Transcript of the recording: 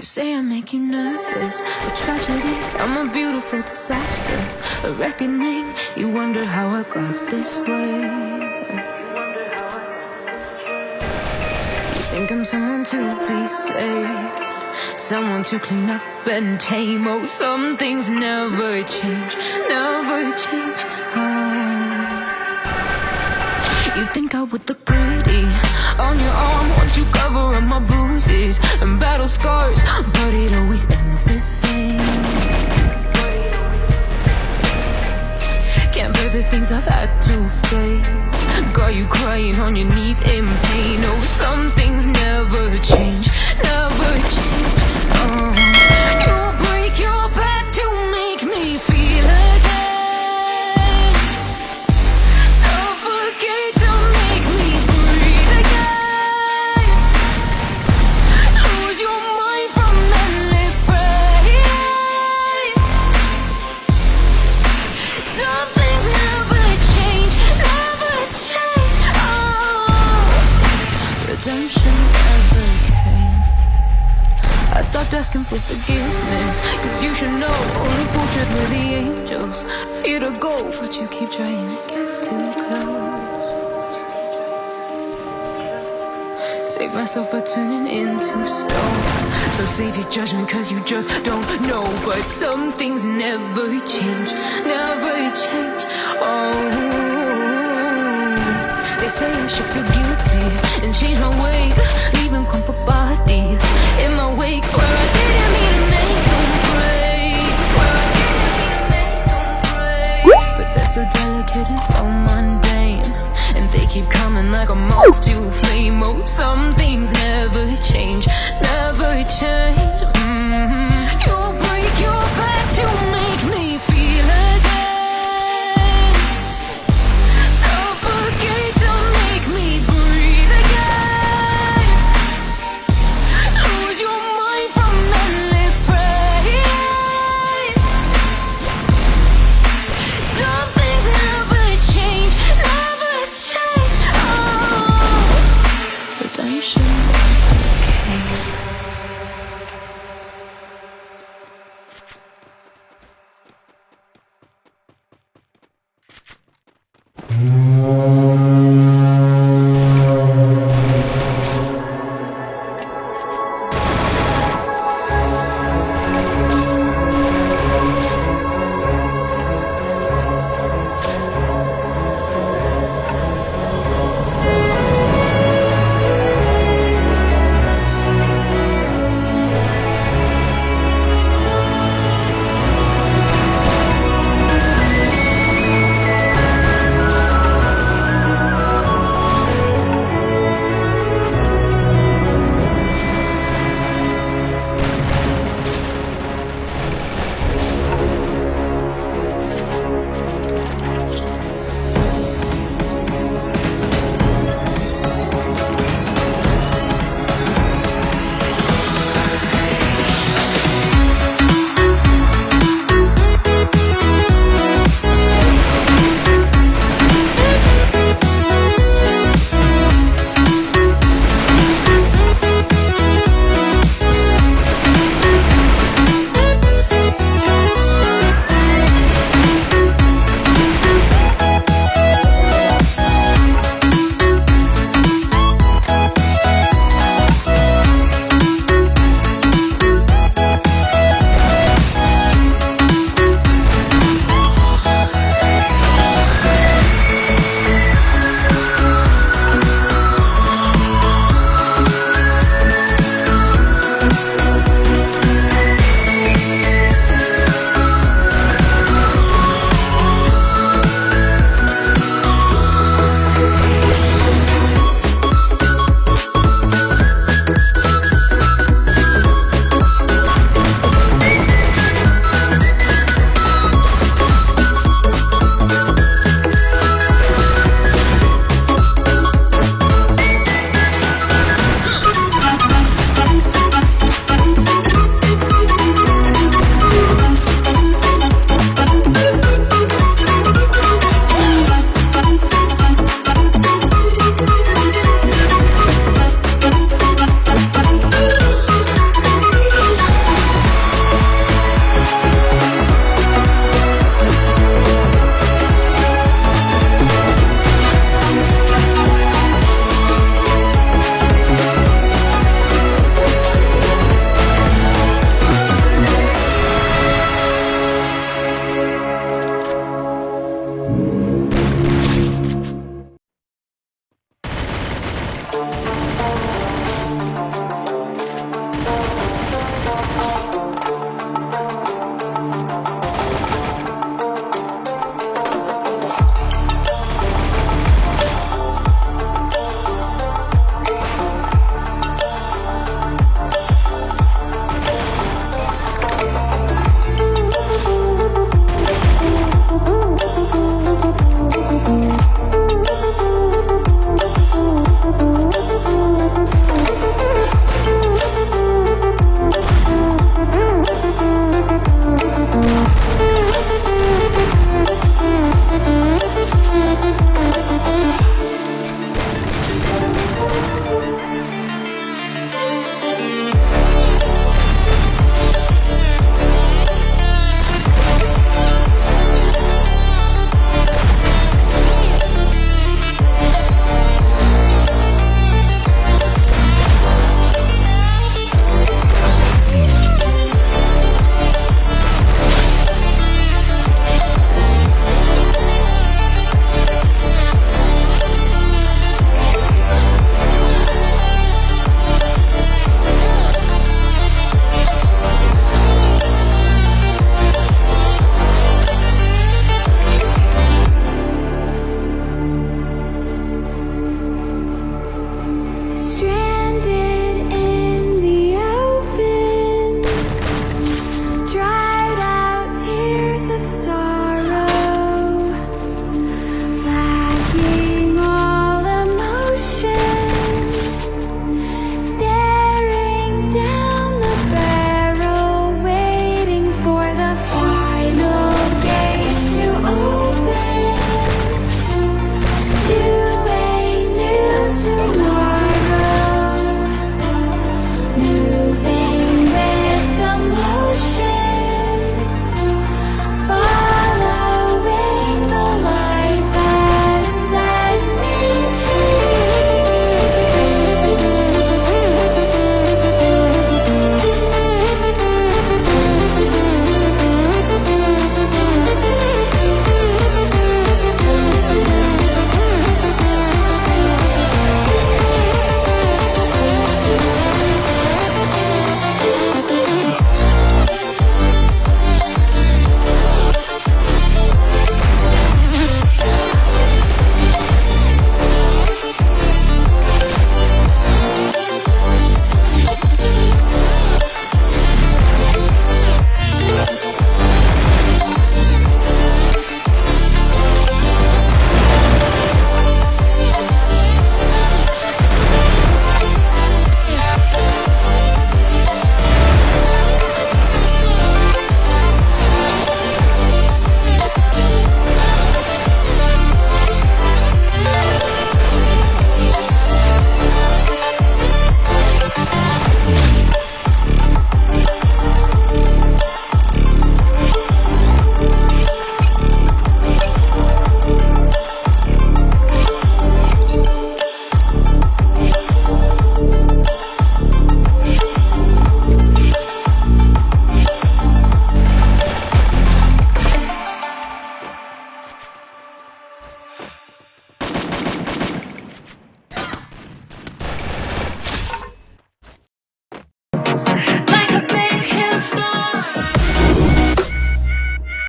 You say I make you nervous, a tragedy. I'm a beautiful disaster, a reckoning. You wonder how I got this way. You think I'm someone to be saved, someone to clean up and tame. Oh, some things never change, never change. Oh. You think I would look pretty on your arm once you cover up my bruises and battle scars, but it always ends the same. Can't bear the things I've had to face. Got you crying on your knees in pain. Oh, some things never change, asking for forgiveness, cause you should know only fools with the angels. Fear to go, but you keep trying to get too close. Save myself by turning into stone. So save your judgment, cause you just don't know. But some things never change, never change. Oh, they say I should feel guilty and change my ways, so so mundane, and they keep coming like a moth to a flame. Oh, some things never change, never change.